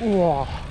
哇！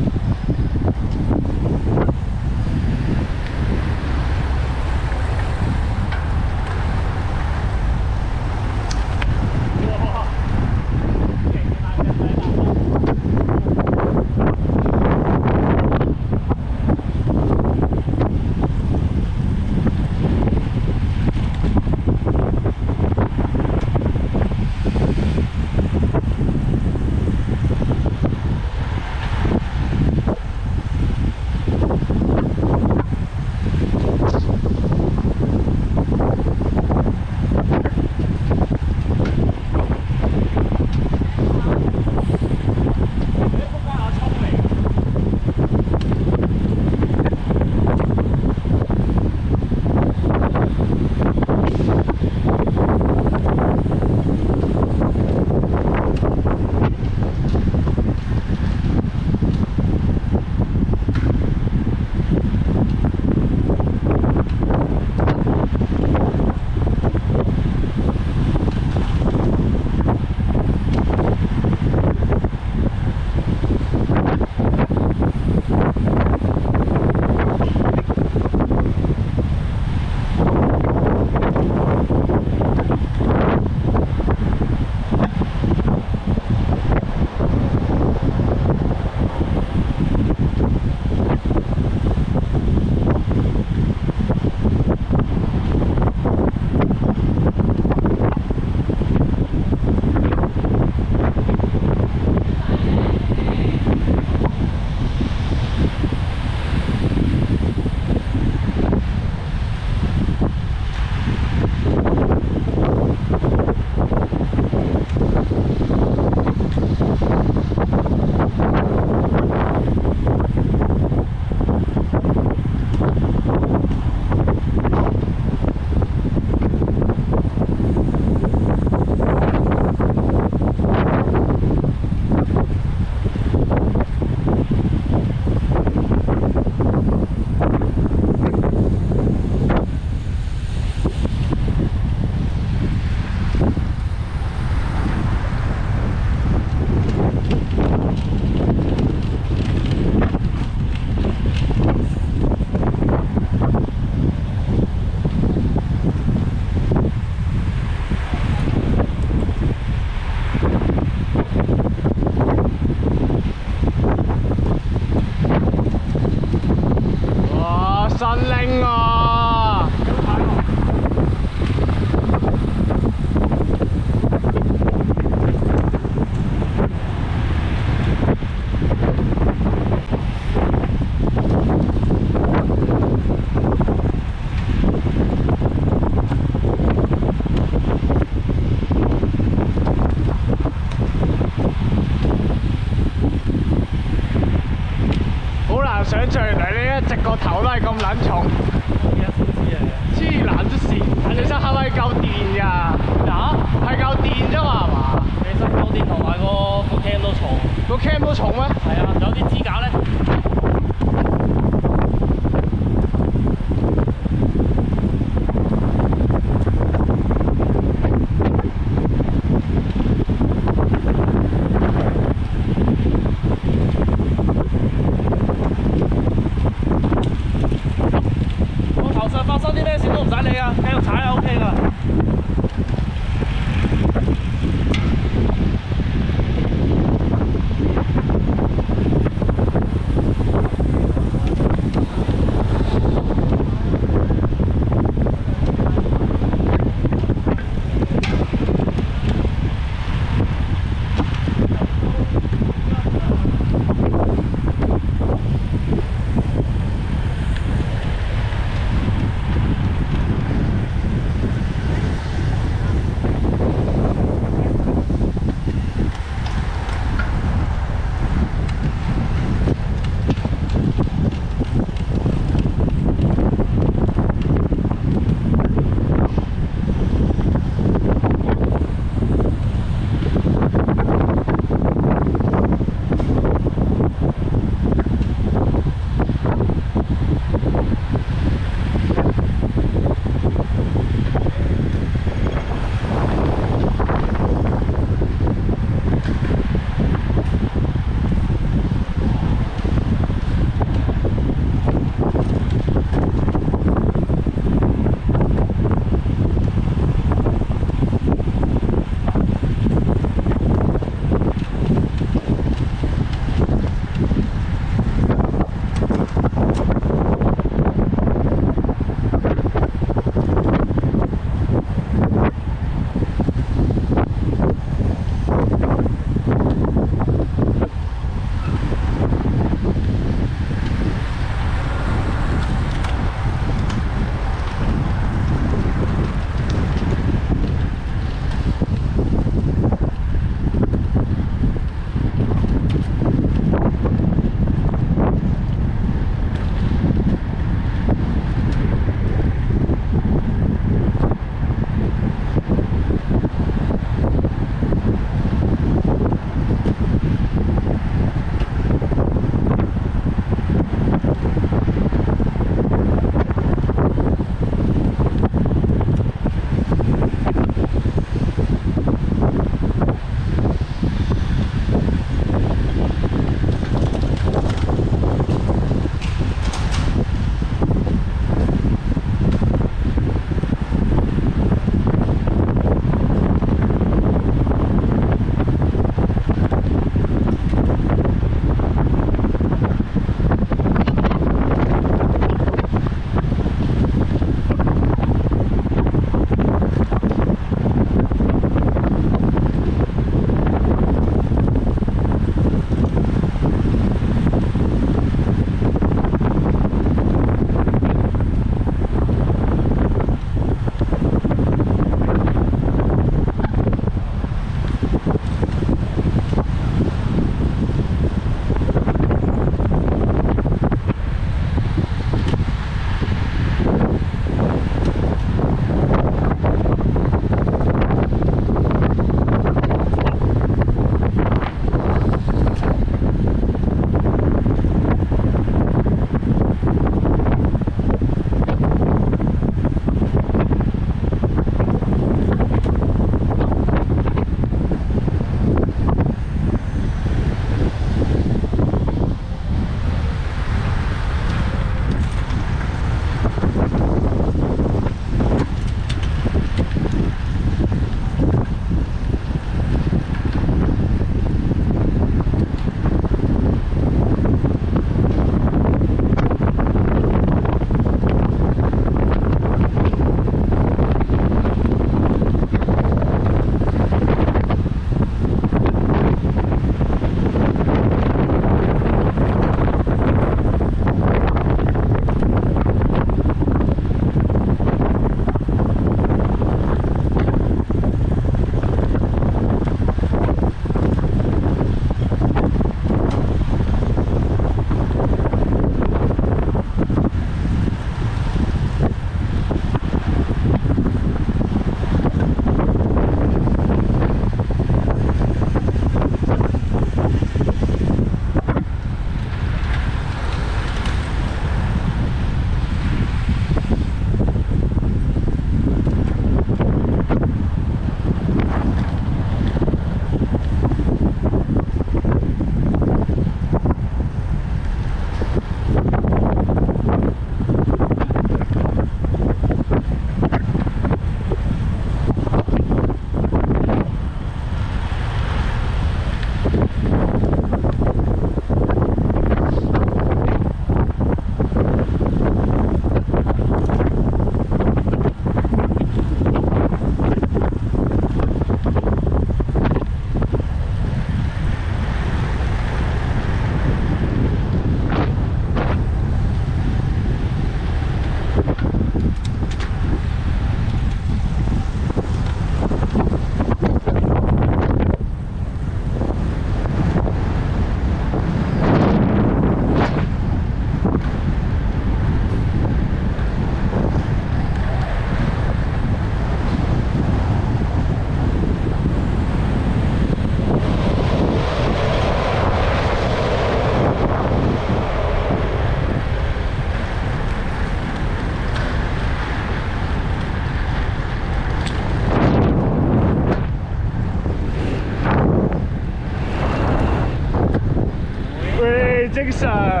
Peace out.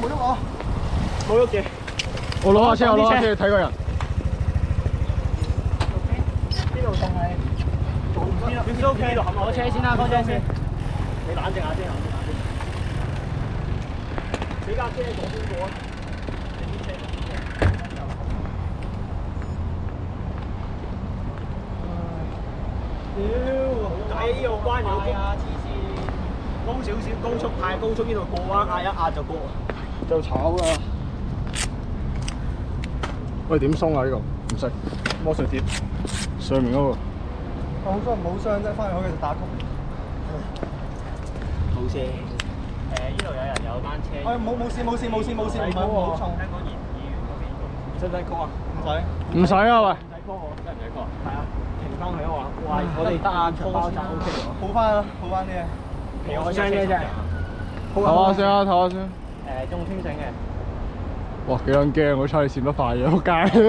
冇喐我，冇喐嘅。我攞下車，我攞下車睇個人。呢度仲係做唔知啦，點知 OK？攞車先啦，開車先。你冷靜下先，冷靜下先。你架車左邊過啊！屌，仔又關又驚。高少少高速，太高速呢度过弯，压一压就过，就炒噶。喂，点松啊呢个？唔识，魔术贴上面嗰个。讲真，冇伤真翻去可以就打曲。好事。诶，呢度有人有班车。哎，冇冇事冇事冇事冇事，唔好唔好冲。香港议议员嗰边。真系曲啊？唔使。唔使啊喂。真系曲我？真系唔系曲？系啊。停翻佢啊我。哇，我哋得啊，包扎 OK。好翻啊，好翻啲啊。睇下先嘅真系，下先啊，睇下先。誒，仲清醒嘅。哇，幾撚驚！我猜你閃得快嘅，撲街。香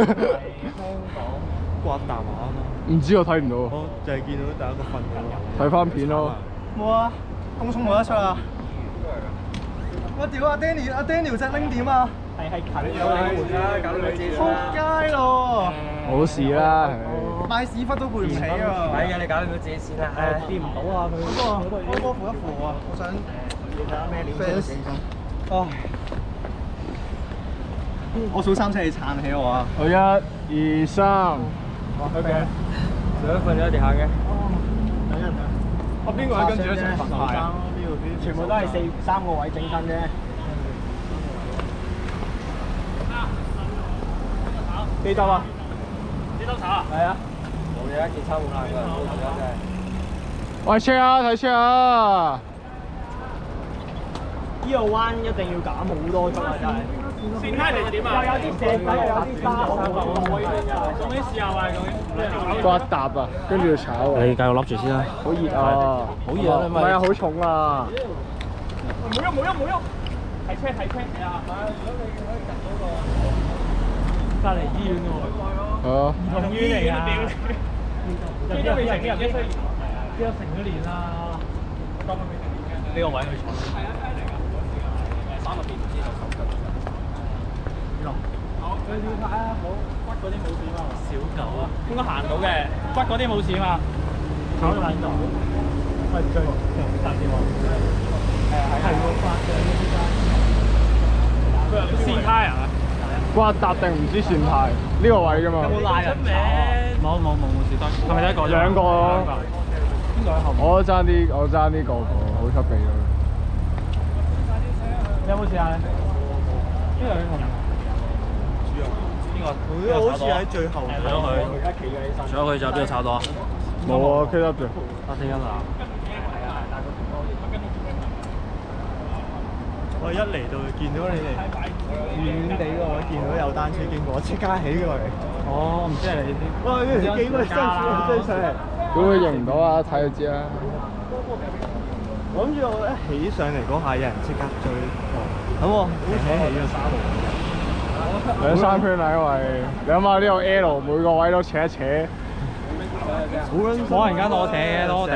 港刮大麻啊嘛。唔知我睇唔到。我就係見到第一個瞓咗。睇翻片咯。冇啊，公眾冇得出啊。我屌啊 Daniel 阿 Daniel 隻拎點啊？係係近有你門啦，搞到你姐。撲街咯！冇事啦。買屎忽都賠唔起啊！哎係啊，你搞掂佢借錢啊！誒，掂唔到啊，佢嗰個哥哥扶一扶啊，我想睇要打咩料哦，我數三你撐起我啊！好一、二、三，OK，上一份有地下嘅，等一陣啊！我邊個喺跟住咧？啊！全部都係四三個位整身啫，記得啊？你兜手啊？係啊，冇嘢，件衫好爛㗎，冇事啊真係。喂，share 啊，睇 share 啊！呢個彎一定要減好多鐘啊！真係。線拉嚟點啊？又有啲石仔，又有啲沙，仲啲豉油啊，仲啲。瓜搭啊，跟住要炒啊！你繼續笠住先啦。好熱啊！好熱啊！唔係啊，好重啊！冇喐冇喐冇喐！係車係車啊！如果你可以入到個。隔離醫院㗎喎，同醫院嚟啊！即係都未成幾日，即係成咗年啦。呢個位去坐。係啊，三個鍵唔知道，十斤。好，去了解啊，好。骨嗰啲冇事嘛？小狗啊，應該行到嘅，骨嗰啲冇事啊嘛。跑得喺度，係最最近打電話。係啊。係啊。佢係唔係先啊？掛搭定唔知前排呢個位㗎嘛？冇賴人名？冇冇冇冇得多？係咪一個啫？兩個。我爭啲，我爭啲個個，好級鼻咯。有冇試下邊個？好似喺最後。搶佢！佢而呢佢就都度炒多。冇啊 k e p 得住。黑色我一嚟到見到你哋遠遠地喎，見到有單車經過，即刻起佢。嚟。哦，唔知係你啲哇，啲人幾鬼辛苦，真係。佢會認到啊，睇就知啦。我諗住我一起上嚟嗰下，有人即刻追。咁我而且係要山路，兩三圈啦，因你諗下呢個 L 每個位都扯一扯。好啦，我突然間攞扯，攞扯，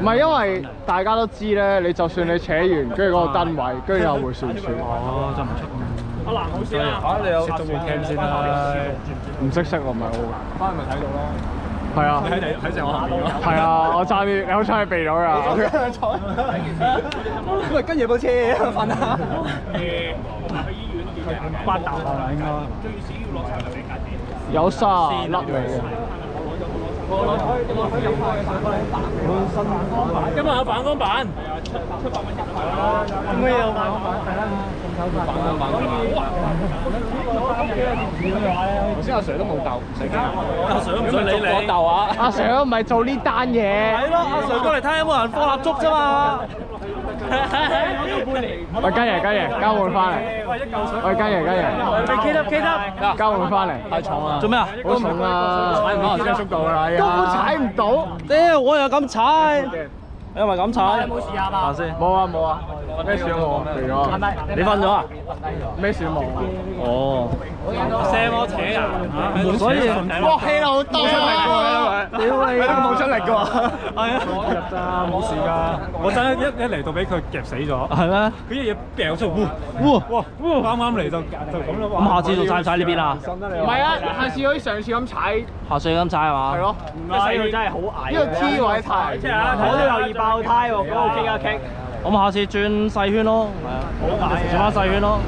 唔係因為大家都知咧，你就算你扯完，跟住嗰個單位，跟住又會算算。我真唔出門。阿蘭好師你有意聽先啦，唔識識我唔係我。翻咪睇到咯。係啊，睇睇成我下面咯。係啊，我揸啲，你好彩係避咗㗎。坐。跟住部車瞓下。八達啊，應該。有三粒嚟嘅。我攞開，我開，開板，今日有反光板，今日有反光板，係啊，出出百蚊人頭啦。咁有反板啊？仲有反板哇，我呢頭先阿 Sir 都冇鬥，唔使阿 Sir 唔會理你。阿 Sir 唔係做呢單嘢，係咯，阿 Sir 過嚟睇有冇人放蠟燭啫嘛。喂，嘉爷，嘉爷，交换翻嚟。喂，嘉爷，嘉爷。你 keep 得 keep 得。交换翻嚟。太重啦。做咩啊？好重啊！踩唔到，速度啦，根本踩唔到。屌，我又咁踩。你係咪咁踩？睇下先，冇啊冇啊，咩事都冇啊，係你瞓咗啊？咩事都冇啊？哦，射我扯人，所以搏氣啦，冇出力屌你都冇出力㗎，系啊，入咋冇事噶，我真係一一嚟到俾佢夹死咗，系咩？佢一嘢掉出嚟，哇！啱啱嚟就就咁咯咁下次就踩唔踩呢边啦，唔系啊，下次可以上次咁踩，下次咁踩系嘛？系咯，唔系佢真好係，呢个 T 位太，我都有意。爆胎喎，咁我傾下傾。咁下次轉細圈咯，係啊，轉翻細圈咯。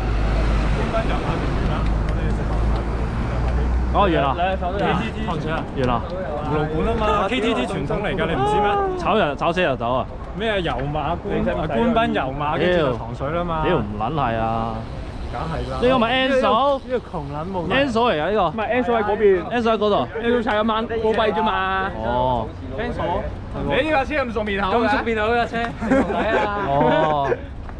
哦，完啦，k T 糖水啊，完啦，胡蘿蔔啊嘛，K T T 传统嚟噶，你唔知咩？炒人炒车油走啊！咩油马官官兵油马跟住又糖水啦嘛。屌唔撚系啊！呢個咪 enso，enso 嚟啊！呢個唔係 enso 喺嗰邊，enso 喺嗰度你 n s o 踩一晚過幣啫嘛。哦，enso，你呢架車咁熟面後嘅，熟面後呢架車。哦。